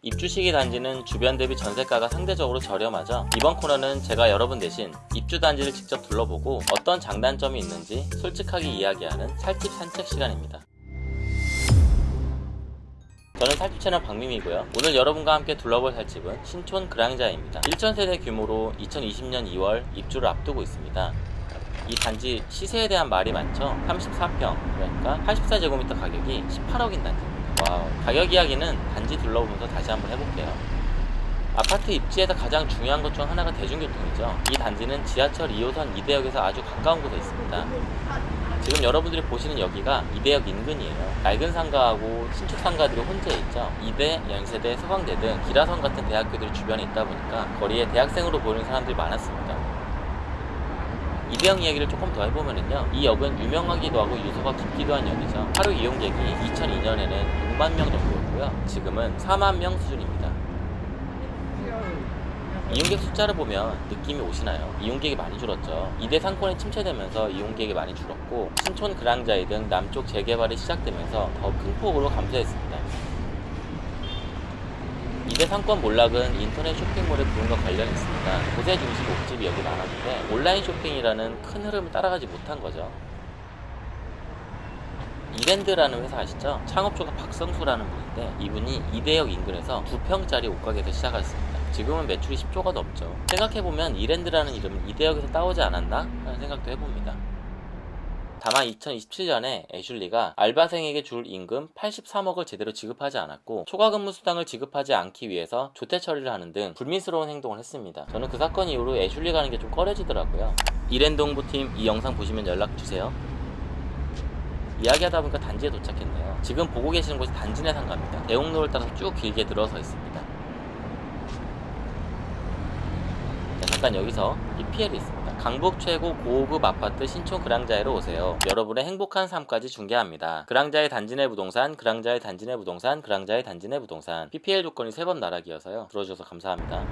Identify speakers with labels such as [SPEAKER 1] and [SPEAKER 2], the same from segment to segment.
[SPEAKER 1] 입주 시기 단지는 주변 대비 전세가가 상대적으로 저렴하죠. 이번 코너는 제가 여러분 대신 입주 단지를 직접 둘러보고 어떤 장단점이 있는지 솔직하게 이야기하는 살집 산책 시간입니다. 저는 살집 채널 박민이고요. 오늘 여러분과 함께 둘러볼 살집은 신촌 그랑자입니다. 1천세대 규모로 2020년 2월 입주를 앞두고 있습니다. 이 단지 시세에 대한 말이 많죠. 34평 그러니까 84제곱미터 가격이 18억인 단지입니다. Wow. 가격 이야기는 단지 둘러보면서 다시 한번 해볼게요. 아파트 입지에서 가장 중요한 것 중 하나가 대중교통이죠. 이 단지는 지하철 2호선 이대역에서 아주 가까운 곳에 있습니다. 지금 여러분들이 보시는 여기가 이대역 인근이에요. 낡은 상가하고 신축 상가들이 혼재 있죠. 이대, 연세대, 서강대 등 기라성 같은 대학교들이 주변에 있다 보니까 거리에 대학생으로 보이는 사람들이 많았습니다. 이대역 이야기를 조금 더 해보면요. 이 역은 유명하기도 하고 유서가 깊기도 한 역이죠. 하루 이용객이 2002년에는 6만 명 정도였고요. 지금은 4만 명 수준입니다. 이용객 숫자를 보면 느낌이 오시나요? 이용객이 많이 줄었죠. 이대 상권이 침체되면서 이용객이 많이 줄었고 신촌 그랑자이 등 남쪽 재개발이 시작되면서 더 큰 폭으로 감소했습니다. 이대 상권 몰락은 인터넷 쇼핑몰의 부흥과 관련이 있습니다. 고세 중심 옥집이 여기 많았는데 온라인 쇼핑이라는 큰 흐름을 따라가지 못한 거죠. 이랜드라는 회사 아시죠? 창업주가 박성수라는 분인데 이분이 이대역 인근에서 2평짜리 옷가게에서 시작했습니다. 지금은 매출이 10조가 넘죠. 생각해보면 이랜드라는 이름은 이대역에서 따오지 않았나? 하는 생각도 해봅니다. 다만 2027년에 애슐리가 알바생에게 줄 임금 83억을 제대로 지급하지 않았고 초과 근무 수당을 지급하지 않기 위해서 조퇴 처리를 하는 등 불미스러운 행동을 했습니다. 저는 그 사건 이후로 애슐리 가는 게 좀 꺼려지더라고요. 이랜드 홍보팀 이 영상 보시면 연락 주세요. 이야기하다 보니까 단지에 도착했네요. 지금 보고 계시는 곳이 단지 내 상가입니다. 대옥로를 따라서 쭉 길게 들어서 있습니다. 자, 잠깐 여기서 PPL이 있습니다. 강북 최고 고급 아파트 신촌 그랑자에로 오세요. 여러분의 행복한 삶까지 중개합니다. 그랑자의 단지 내 부동산, 그랑자의 단지 내 부동산, 그랑자의 단지 내 부동산. PPL 조건이 세 번 나락이어서요. 들어주셔서 감사합니다.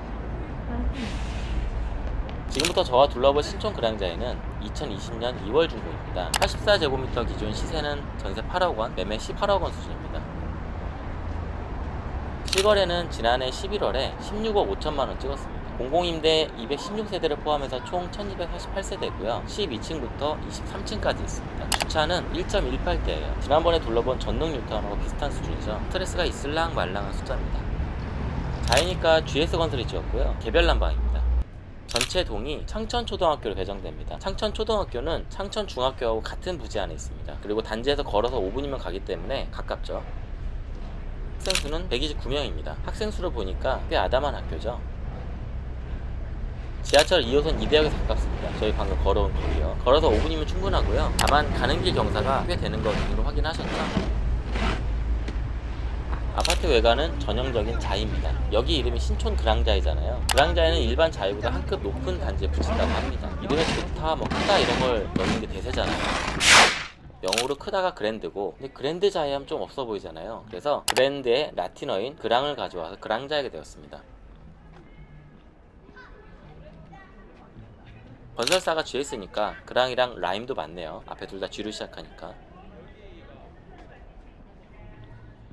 [SPEAKER 1] 지금부터 저와 둘러볼 신촌 그랑자에는 2020년 2월 준공입니다. 84제곱미터 기준 시세는 전세 8억 원, 매매 18억 원 수준입니다. 실거래는 지난해 11월에 16억 5천만 원 찍었습니다. 공공임대 216세대를 포함해서 총 1248세대고요. 12층부터 23층까지 있습니다. 주차는 1.18대예요. 지난번에 둘러본 전능 뉴타운하고 비슷한 수준이죠. 스트레스가 있을랑 말랑한 숫자입니다. 자이니까 GS건설이 지었고요. 개별 난방입니다. 전체 동이 창천초등학교로 배정됩니다. 창천초등학교는 창천중학교하고 같은 부지 안에 있습니다. 그리고 단지에서 걸어서 5분이면 가기 때문에 가깝죠. 학생 수는 129명입니다. 학생 수를 보니까 꽤 아담한 학교죠. 지하철 2호선 이대역에서 가깝습니다. 저희 방금 걸어온 거리요. 걸어서 5분이면 충분하고요. 다만 가는 길 경사가 꽤 되는 거 등으로 확인하셨죠? 아파트 외관은 전형적인 자이입니다. 여기 이름이 신촌 그랑자이잖아요. 그랑자이는 일반 자이보다 한 급 높은 단지에 붙인다고 합니다. 이름에 좋다, 뭐 크다 이런 걸 넣는 게 대세잖아요. 영어로 크다가 그랜드고 근데 그랜드 자이 하면 좀 없어 보이잖아요. 그래서 그랜드의 라틴어인 그랑을 가져와서 그랑자이가 되었습니다. 건설사가 있으니까 그랑이랑 라임도 맞네요. 앞에 둘다 쥐로 시작하니까.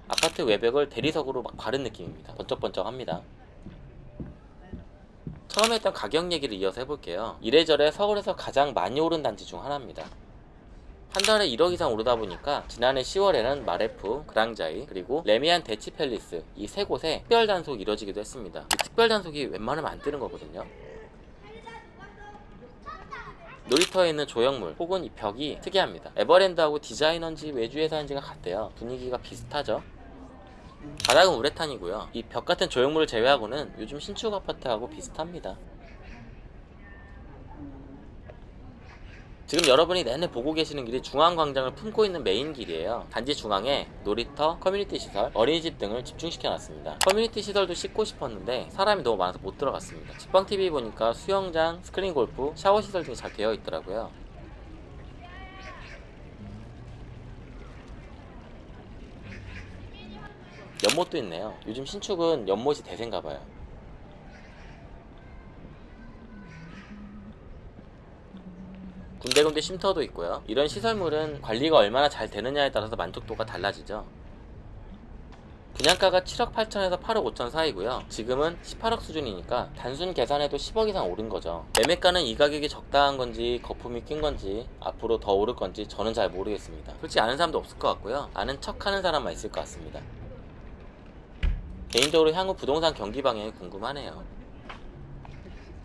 [SPEAKER 1] 아파트 외벽을 대리석으로 막 바른 느낌입니다. 번쩍번쩍합니다. 처음에 했던 가격 얘기를 이어서 해볼게요. 이래저래 서울에서 가장 많이 오른 단지 중 하나입니다. 한 달에 1억 이상 오르다 보니까 지난해 10월에는 마레프, 그랑자이, 그리고 레미안 대치 팰리스 이 세 곳에 특별 단속이 이뤄지기도 했습니다. 이 특별 단속이 웬만하면 안 뜨는 거거든요. 놀이터에 있는 조형물 혹은 이 벽이 특이합니다. 에버랜드하고 디자이너인지 외주회사인지가 같대요. 분위기가 비슷하죠. 바닥은 우레탄이고요. 이 벽 같은 조형물을 제외하고는 요즘 신축 아파트하고 비슷합니다. 지금 여러분이 내내 보고 계시는 길이 중앙광장을 품고 있는 메인 길이에요. 단지 중앙에 놀이터, 커뮤니티 시설, 어린이집 등을 집중시켜 놨습니다. 커뮤니티 시설도 찍고 싶었는데 사람이 너무 많아서 못 들어갔습니다. 직방TV 보니까 수영장, 스크린 골프, 샤워 시설 등이 잘 되어 있더라고요. 연못도 있네요. 요즘 신축은 연못이 대세인가봐요. 군데군데 쉼터도 있고요. 이런 시설물은 관리가 얼마나 잘 되느냐에 따라서 만족도가 달라지죠. 분양가가 7억 8천에서 8억 5천 사이고요. 지금은 18억 수준이니까 단순 계산해도 10억 이상 오른 거죠. 매매가는 이 가격이 적당한 건지 거품이 낀 건지 앞으로 더 오를 건지 저는 잘 모르겠습니다. 솔직히 아는 사람도 없을 것 같고요. 아는 척 하는 사람만 있을 것 같습니다. 개인적으로 향후 부동산 경기 방향이 궁금하네요.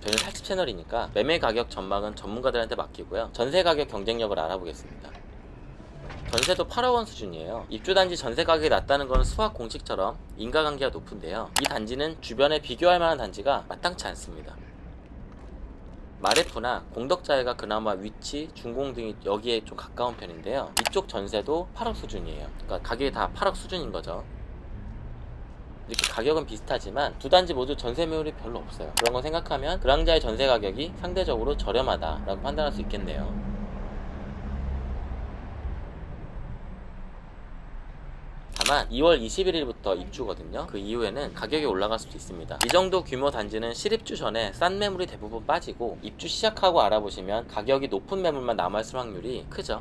[SPEAKER 1] 저는 살집 채널이니까 매매 가격 전망은 전문가들한테 맡기고요. 전세 가격 경쟁력을 알아보겠습니다. 전세도 8억 원 수준이에요. 입주 단지 전세 가격이 낮다는 건 수학 공식처럼 인과관계가 높은데요. 이 단지는 주변에 비교할 만한 단지가 마땅치 않습니다. 마레프나 공덕자회가 그나마 위치, 준공 등이 여기에 좀 가까운 편인데요. 이쪽 전세도 8억 수준이에요. 그러니까 가격이 다 8억 수준인 거죠. 이렇게 가격은 비슷하지만 두 단지 모두 전세 매물이 별로 없어요. 그런 거 생각하면 그랑자의 전세 가격이 상대적으로 저렴하다라고 판단할 수 있겠네요. 다만 2월 21일부터 입주거든요. 그 이후에는 가격이 올라갈 수도 있습니다. 이 정도 규모 단지는 실입주 전에 싼 매물이 대부분 빠지고 입주 시작하고 알아보시면 가격이 높은 매물만 남아있을 확률이 크죠.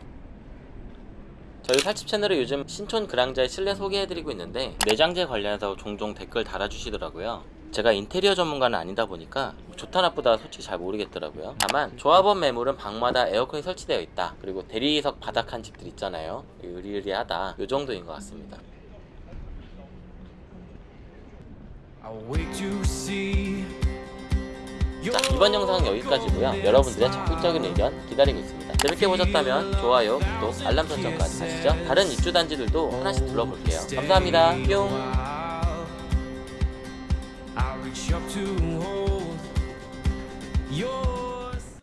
[SPEAKER 1] 저희 살집 채널에 요즘 신촌 그랑자의 실내 소개해드리고 있는데 내장재 관련해서 종종 댓글 달아주시더라고요. 제가 인테리어 전문가는 아니다 보니까 좋다 나쁘다 솔직히 잘 모르겠더라고요. 다만 조합원 매물은 방마다 에어컨이 설치되어 있다. 그리고 대리석 바닥한 집들 있잖아요. 의리의리하다. 요 정도인 것 같습니다. 자 이번 영상은 여기까지고요. 여러분들의 적극적인 의견 기다리고 있습니다. 재밌게 보셨다면 좋아요, 구독, 알람 설정까지 하시죠. 다른 입주 단지들도 하나씩 둘러볼게요. 감사합니다. 뿅.